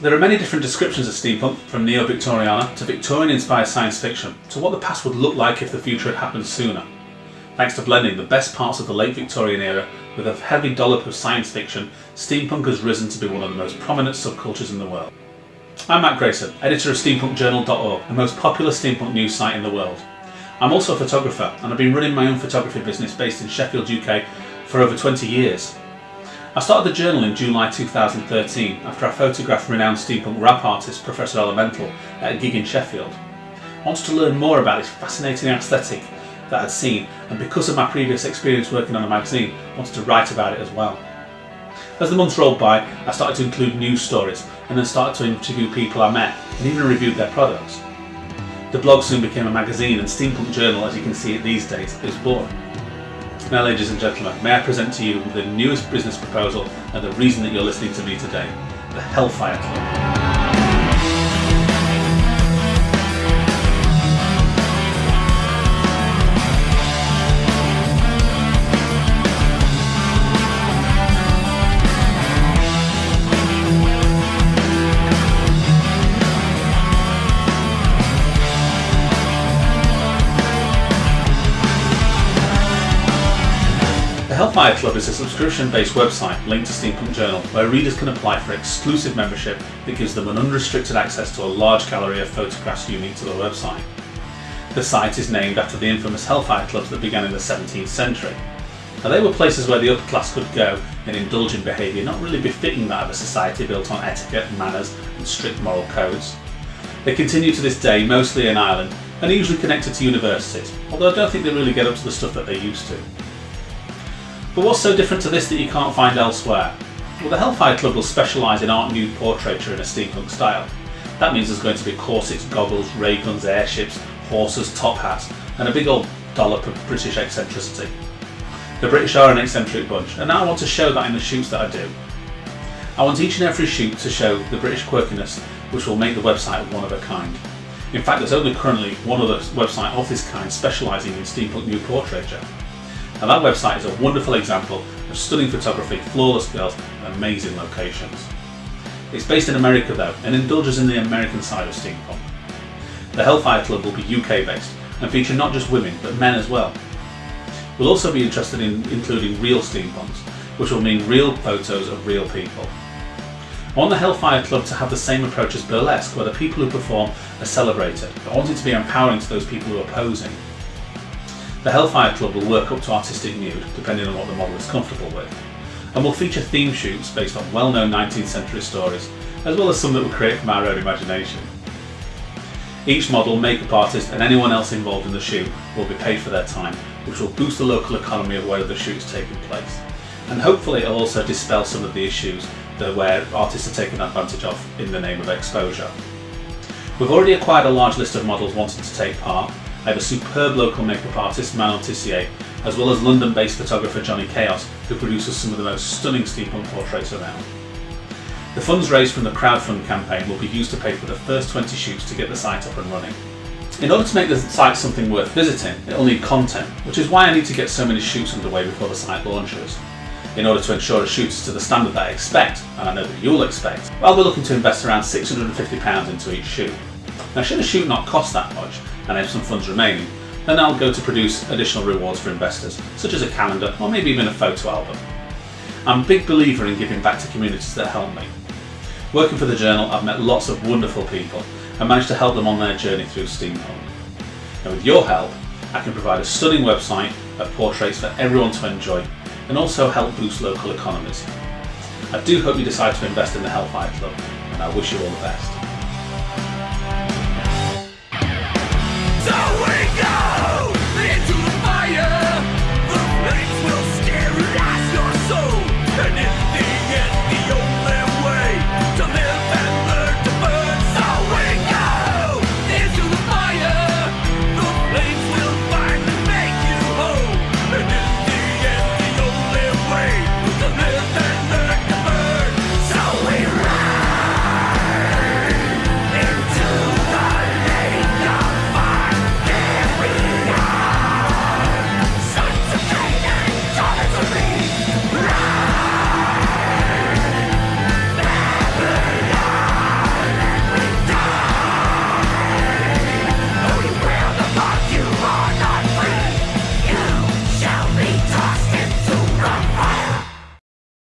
There are many different descriptions of steampunk, from neo-Victoriana to Victorian-inspired science fiction, to what the past would look like if the future had happened sooner. Thanks to blending the best parts of the late Victorian era with a heavy dollop of science fiction, steampunk has risen to be one of the most prominent subcultures in the world. I'm Matt Grayson, editor of steampunkjournal.org, the most popular steampunk news site in the world. I'm also a photographer and I've been running my own photography business based in Sheffield, UK for over 20 years. I started the journal in July 2013 after I photographed renowned steampunk rap artist Professor Elemental at a gig in Sheffield. I wanted to learn more about this fascinating aesthetic that I'd seen and because of my previous experience working on a magazine, I wanted to write about it as well. As the months rolled by, I started to include news stories and then started to interview people I met and even reviewed their products. The blog soon became a magazine and Steampunk Journal, as you can see it these days, is born. Now ladies and gentlemen, may I present to you the newest business proposal and the reason that you're listening to me today, the Hellfire Club. Hellfire Club is a subscription-based website linked to Steampunk Journal where readers can apply for exclusive membership that gives them an unrestricted access to a large gallery of photographs unique to the website. The site is named after the infamous Hellfire clubs that began in the 17th century. Now they were places where the upper class could go and indulge in behaviour not really befitting that of a society built on etiquette, manners and strict moral codes. They continue to this day mostly in Ireland and are usually connected to universities, although I don't think they really get up to the stuff that they used to. But what's so different to this that you can't find elsewhere? Well, the Hellfire Club will specialise in art nude portraiture in a steampunk style. That means there's going to be corsets, goggles, ray guns, airships, horses, top hats, and a big old dollop of British eccentricity. The British are an eccentric bunch, and I want to show that in the shoots that I do. I want each and every shoot to show the British quirkiness which will make the website one of a kind. In fact, there's only currently one other website of this kind specialising in steampunk nude portraiture. And that website is a wonderful example of stunning photography, flawless girls and amazing locations. It's based in America though and indulges in the American side of steampunk. The Hellfire Club will be UK based and feature not just women but men as well. We'll also be interested in including real steampunks, which will mean real photos of real people. I want the Hellfire Club to have the same approach as burlesque, where the people who perform are celebrated. I want it to be empowering to those people who are posing, the Hellfire Club will work up to artistic nude, depending on what the model is comfortable with, and will feature theme shoots based on well-known 19th century stories, as well as some that were create from our own imagination. Each model, makeup artist and anyone else involved in the shoot will be paid for their time, which will boost the local economy of where the shoot is taking place. And hopefully it'll also dispel some of the issues that where artists are taken advantage of in the name of exposure. We've already acquired a large list of models wanting to take part, I have a superb local makeup artist, Manon Tissier, as well as London-based photographer Johnny Chaos, who produces some of the most stunning steampunk portraits around. The funds raised from the crowdfund campaign will be used to pay for the first 20 shoots to get the site up and running. In order to make the site something worth visiting, it'll need content, which is why I need to get so many shoots underway before the site launches. In order to ensure a shoot is to the standard that I expect, and I know that you'll expect, I'll be looking to invest around £650 into each shoot. Now should a shoot not cost that much, and have some funds remaining, then I'll go to produce additional rewards for investors, such as a calendar or maybe even a photo album. I'm a big believer in giving back to communities that help me. Working for the journal, I've met lots of wonderful people and managed to help them on their journey through steampunk. And with your help, I can provide a stunning website of portraits for everyone to enjoy and also help boost local economies. I do hope you decide to invest in the Hellfire Club and I wish you all the best.